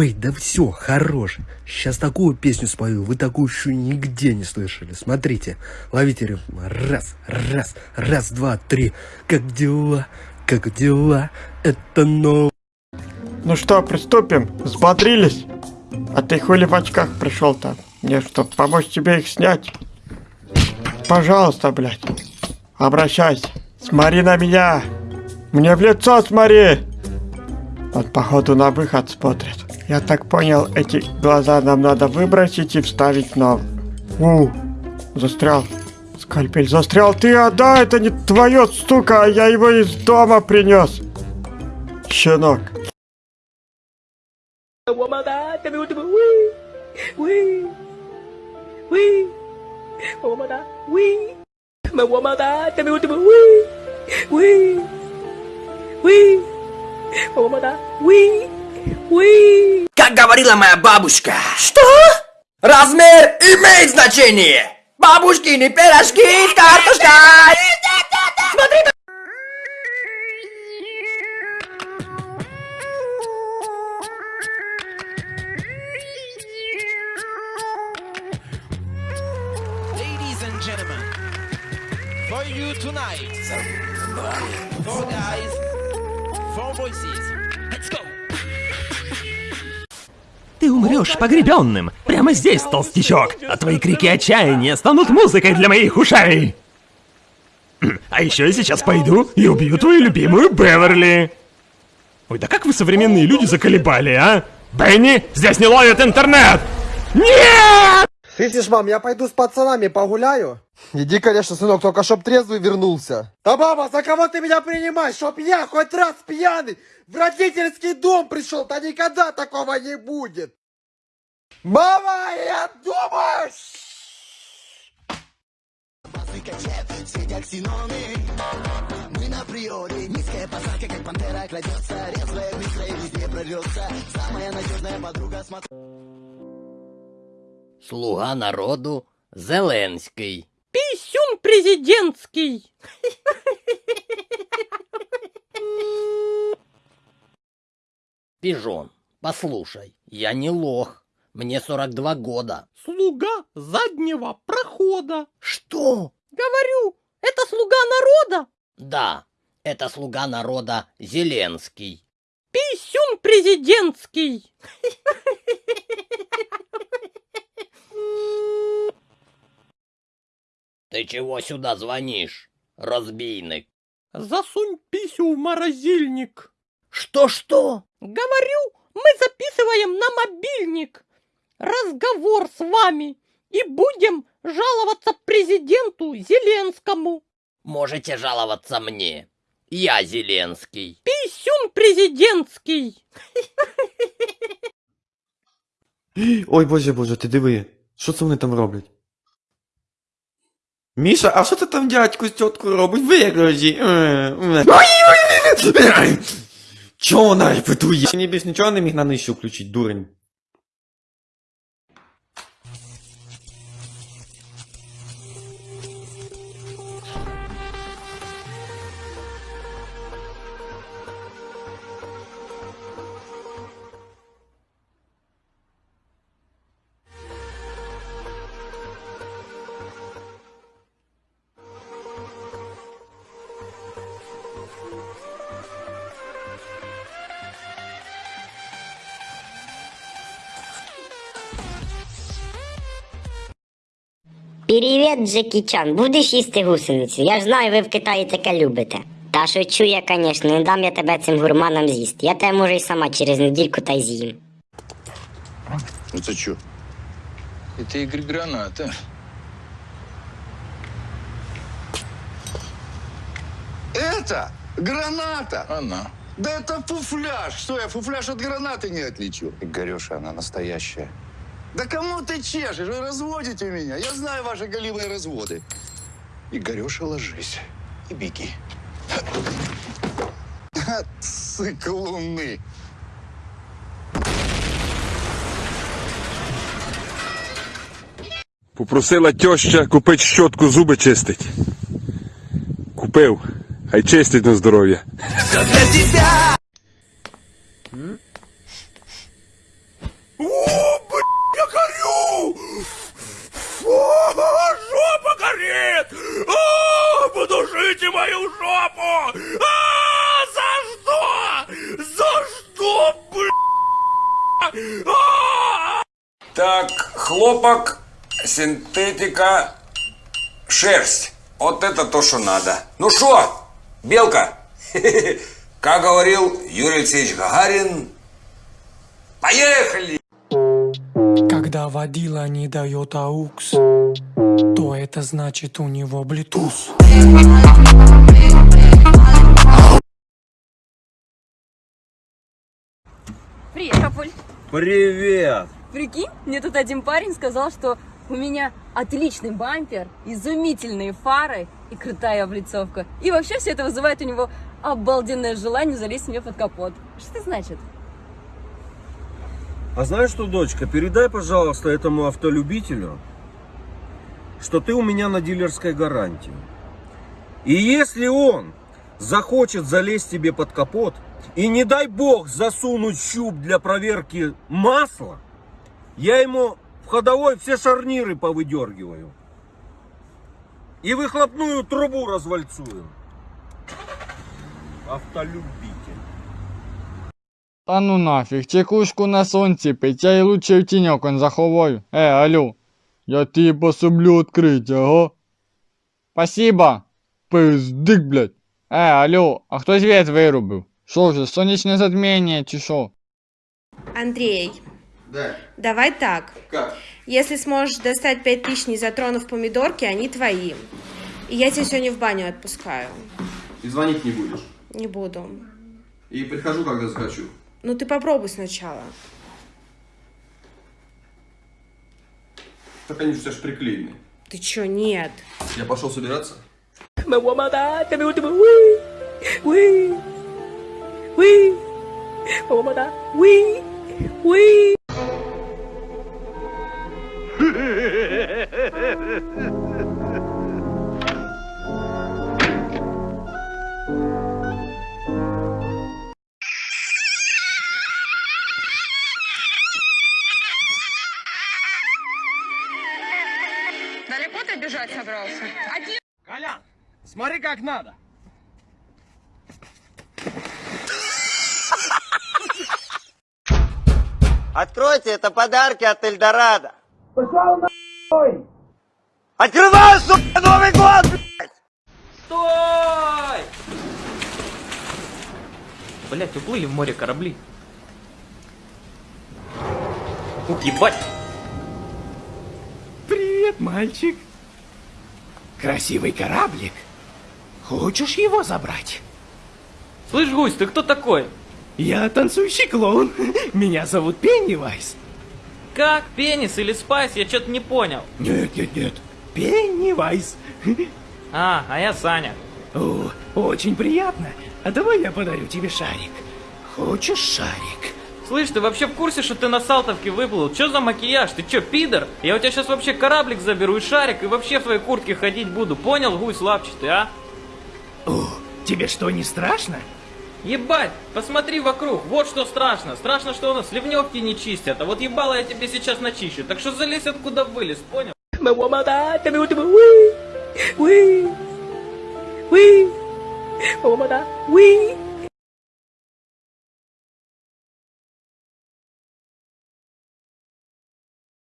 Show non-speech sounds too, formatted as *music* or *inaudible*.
Ой, да все, хорош. Сейчас такую песню спою, вы такую еще нигде не слышали. Смотрите, ловите ритм. Раз, раз, раз, два, три. Как дела, как дела, это новое. Ну что, приступим? Взбодрились? А ты хули в очках пришел-то? Мне что, помочь тебе их снять? Пожалуйста, блядь. Обращайся. Смотри на меня. Мне в лицо смотри. Вот походу на выход смотрят. Я так понял, эти глаза нам надо выбросить и вставить нам. У, застрял. Скальпель застрял. Ты отдай, это не твое, сука, я его из дома принес. Щенок. Уи! Уи! Уи! Как говорила моя бабушка. Что? Размер имеет значение. Бабушкины пирожки, картошка. Смотри, for you tonight, four guys, four voices. Ты умрешь погребенным. Прямо здесь, толстячок. А твои крики отчаяния станут музыкой для моих ушей. А еще я сейчас пойду и убью твою любимую Беверли. Ой, да как вы современные люди заколебали, а? Бенни, здесь не ловит интернет! Нет! Слышишь, мам, я пойду с пацанами погуляю. Иди, конечно, сынок, только чтоб трезвый вернулся. Да, мама, за кого ты меня принимаешь? Чтоб я хоть раз пьяный в родительский дом пришел, да никогда такого не будет. Мама, я думаю... Слуга народу Зеленський. Писюн президентский. Пижон, послушай, я не лох. Мне 42 года. Слуга заднего прохода. Что? Говорю, это слуга народа. Да, это слуга народа Зеленский. Писюн президентский. Ты чего сюда звонишь, разбийник? Засунь писю в морозильник. Что-что? Говорю, мы записываем на мобильник разговор с вами и будем жаловаться президенту Зеленскому. Можете жаловаться мне. Я Зеленский. Писюн президентский. Ой, боже, боже, ти диви. Що це вони там роблять? Міша, а що ти там дядьку з тіткою робить? Вигрожі. Чого вона репетує? Мені більш нічого не міг на нижче включити, дурень. Привіт, Джекі Чан. Будеш їсти гусеницю? Я ж знаю, ви в Китаї таке любите. Та шучу я, звісно, не дам я тебе цим гурманам з'їсти. Я тебе можу і сама через недільку та й з'їм. Это что? Это Игорь Граната. Это граната! Она. Да это фуфляж! Что, я фуфляж от гранаты не отличу? Игореша, она настоящая. Да кому ты чешешь? Вы разводите меня. Я знаю ваши голимые разводы. Игореша, ложись и беги. Циклуны. Попросила тьоща купити щотку зуби чистить. Купив. Хай чистить на здоров'я. Мою жопу! А, за что? За что, бля? А! Так, хлопок, синтетика, шерсть. Вот это то, что надо. Ну что, белка? *laughs* Как говорил Юрий Алексеевич Гагарин, поехали! Когда водила не дает аукс, то это значит у него Bluetooth. Привет, Папуль. Привет! Прикинь, мне тут один парень сказал, что у меня отличный бампер, изумительные фары и крутая облицовка. И вообще все это вызывает у него обалденное желание залезть мне под капот. Что это значит? А знаешь что, дочка, передай, пожалуйста, этому автолюбителю, что ты у меня на дилерской гарантии. И если он захочет залезть тебе под капот, и не дай бог засунуть щуп для проверки масла, я ему в ходовой все шарниры повыдергиваю. И выхлопную трубу развальцую. Автолюбитель. Та ну нафіг, чекушку на сонці пить, я й лучше в тіньок он заховаю. Е, алло, я тобі пособлю відкрити, ага. Спасибо. Пиздик, блядь. Е, алло, а хто світ вирубив? Що вже, сонячне затміння чи що? Андрей, Да. давай так. Как? Если сможешь достать 5000 не затронув помидорки, они твои. И я тебя сегодня в баню отпускаю. И звонить не будешь. Не буду. И прихожу, когда захочу. Ну ты попробуй сначала. Так они же ж приклеены. Ты чё, нет. Я пошел собираться. Me *laughs* собрался? Один. Колян, смотри как надо. Откройте, это подарки от Эльдорадо. Пошел нахуй! Открывай, сука, Новый год, блядь! Стой! Блять, уплыли в море корабли. Ух, ебать! Привет, мальчик. Красивый кораблик. Хочешь его забрать? Слышь, гусь, ты кто такой? Я танцующий клоун. Меня зовут Пеннивайз. Как? Пенис или спайс? Я что-то не понял. Нет, нет, нет. Пеннивайз. А, а я Саня. О, очень приятно. А давай я подарю тебе шарик. Хочешь шарик? Слышь, ты вообще в курсе, что ты на Салтовке выплыл? Чё за макияж? Ты чё, пидор? Я у тебя сейчас вообще кораблик заберу и шарик, и вообще в твоей куртке ходить буду. Понял, гусь лапчатый, а? О, тебе что, не страшно? Ебать, посмотри вокруг, вот что страшно. Страшно, что у нас ливневки не чистят, а вот ебало я тебе сейчас начищу. Так что залезь откуда вылез, понял? Me voy a